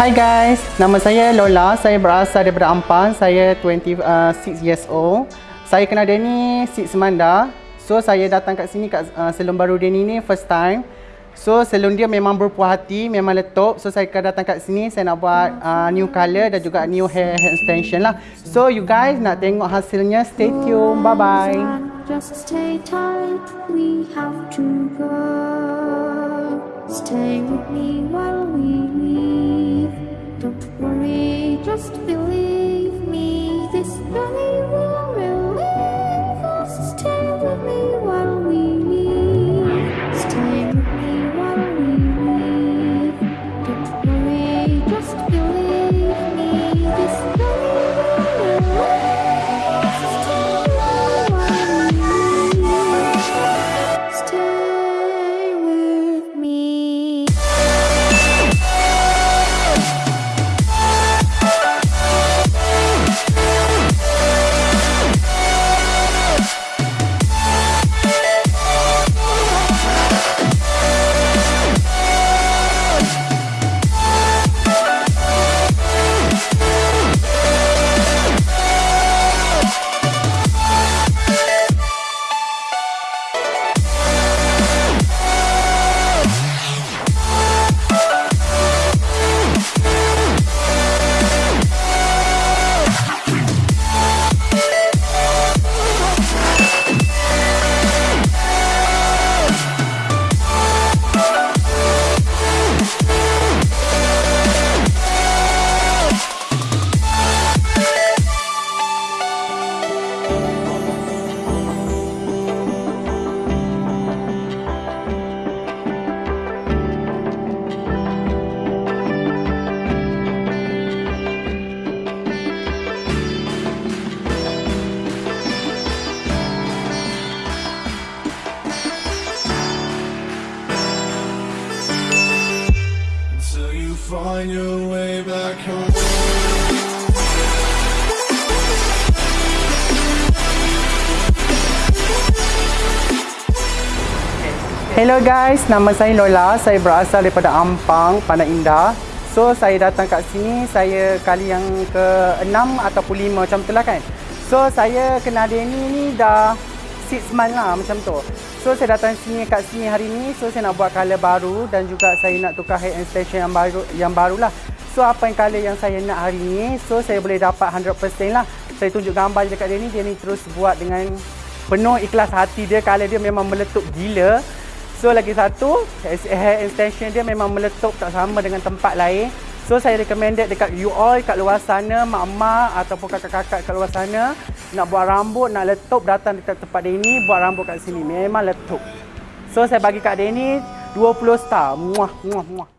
Hi guys, nama saya Lola. Saya berasal daripada Ampang. Saya 26 uh, years old. Saya kenal Danny Six Semanda. So saya datang kat sini kat uh, salon baru Danny ni first time. So salon dia memang berpuas hati, memang letup. So saya akan datang kat sini, saya nak buat uh, new color dan juga new hair, hair extension lah. So you guys nak tengok hasilnya, stay tune. Bye bye. Just stay tight, we have to go. Stay with me while we find your way back home. Hello guys, nama saya Lola. Saya berasal daripada Ampang, Pandai Indah. So saya datang kat sini, saya kali yang ke-6 ataupun 5 macam tu lah kan. So saya kenal Denny ni dah 6 month lah macam tu. So saya datang sini kat sini hari ni, so saya nak buat colour baru dan juga saya nak tukar hair extension yang baru yang barulah. So apa yang colour yang saya nak hari ni, so saya boleh dapat 100% lah. Saya tunjuk gambar je dekat Denny, Denny terus buat dengan penuh ikhlas hati dia, colour dia memang meletup gila. So lagi satu, hair extension dia memang meletup tak sama dengan tempat lain. So saya recommended dekat you all kat luar sana, mak-mak ataupun kakak-kakak kat luar sana nak buat rambut, nak letup datang dekat tempat ni, buat rambut kat sini. Memang letup. So saya bagi kat ni 20 star. Muah, muah, muah.